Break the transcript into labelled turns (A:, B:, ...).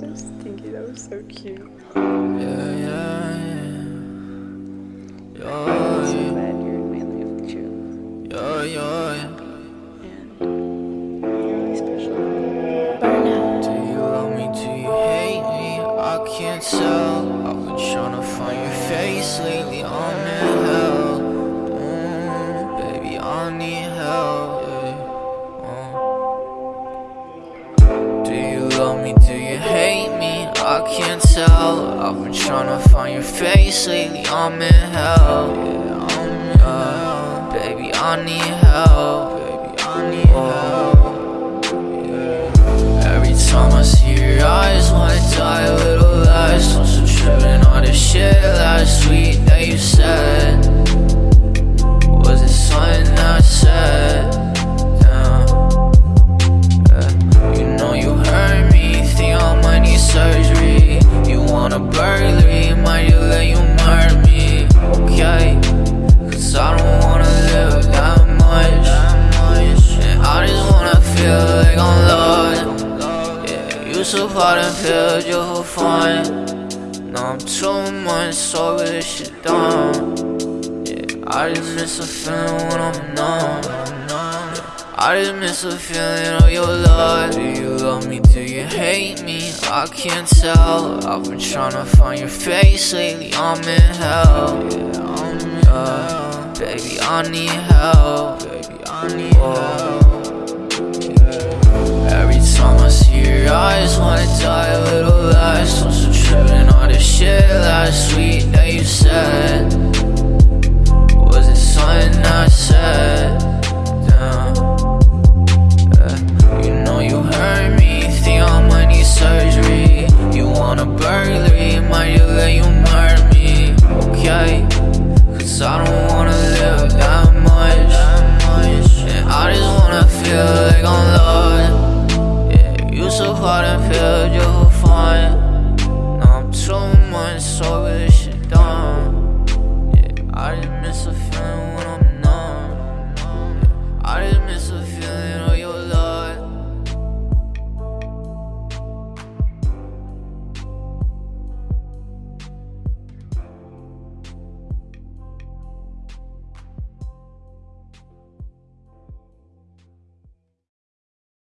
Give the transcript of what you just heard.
A: So stinky. That was so cute. Yeah,
B: yeah, yeah. I'm so Yo,
A: glad you're in my life you.
B: yo, yo, yo.
A: And you're really special. Bye
B: Do you love me? Do you hate me? I can't tell. I've been trying to find your face lately. I'm in hell. Mm, baby, I need help. I can't tell. I've been trying to find your face lately. I'm in hell. Yeah, I'm in hell. Baby, I need help. You so and feel just for fun. Now I'm too much, so this shit done. Yeah, I just miss a feeling when I'm numb. I just miss a feeling of your love. Do you love me? Do you hate me? I can't tell. I've been trying to find your face lately. I'm in hell. Yeah, I'm in hell. Baby, I need help. that sweet that you said? Was it something I said? Damn. Yeah. You know you hurt me, think I might need surgery You want a burglary, might you let you murder me, okay? Cause I don't wanna live that much, that much. And I just wanna feel like I'm loved Yeah, you so hard and filled your million